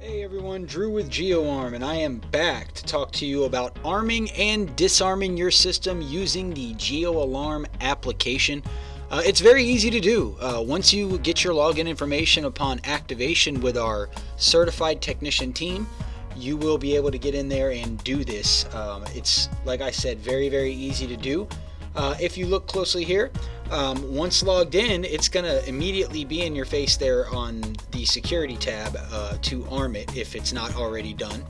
Hey everyone, Drew with GeoArm, and I am back to talk to you about arming and disarming your system using the GeoAlarm application. Uh, it's very easy to do. Uh, once you get your login information upon activation with our certified technician team, you will be able to get in there and do this. Um, it's, like I said, very, very easy to do. Uh, if you look closely here, um, once logged in, it's going to immediately be in your face there on the security tab uh, to arm it if it's not already done,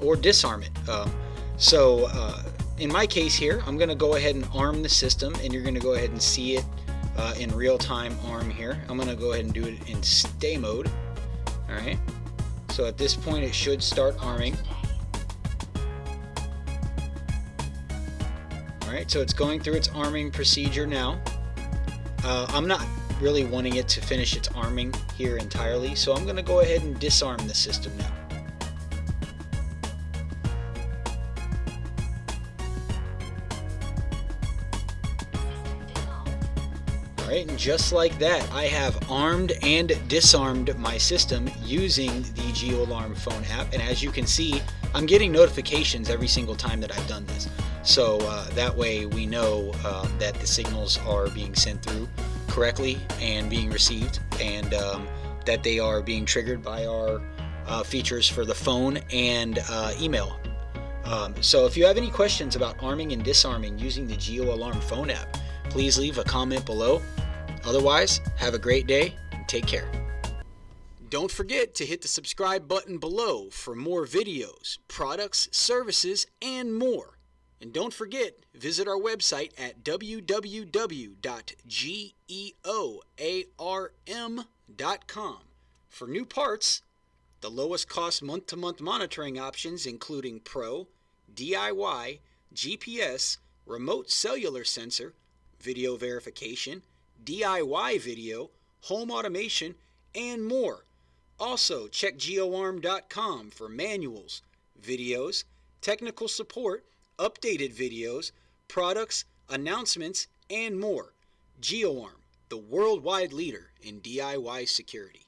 or disarm it. Um, so uh, in my case here, I'm going to go ahead and arm the system, and you're going to go ahead and see it uh, in real-time arm here. I'm going to go ahead and do it in stay mode. All right. So at this point, it should start arming. Alright, so it's going through its arming procedure now. Uh, I'm not really wanting it to finish its arming here entirely, so I'm going to go ahead and disarm the system now. Alright, and just like that, I have armed and disarmed my system using the GeoAlarm phone app, and as you can see, I'm getting notifications every single time that I've done this. So uh, that way we know uh, that the signals are being sent through correctly and being received and um, that they are being triggered by our uh, features for the phone and uh, email. Um, so if you have any questions about arming and disarming using the Geo Alarm phone app, please leave a comment below. Otherwise, have a great day and take care. Don't forget to hit the subscribe button below for more videos, products, services, and more. And don't forget, visit our website at www.geoarm.com for new parts, the lowest cost month to month monitoring options, including Pro, DIY, GPS, remote cellular sensor, video verification, DIY video, home automation, and more. Also, check geoarm.com for manuals, videos, technical support, updated videos, products, announcements, and more. GeoArm, the worldwide leader in DIY security.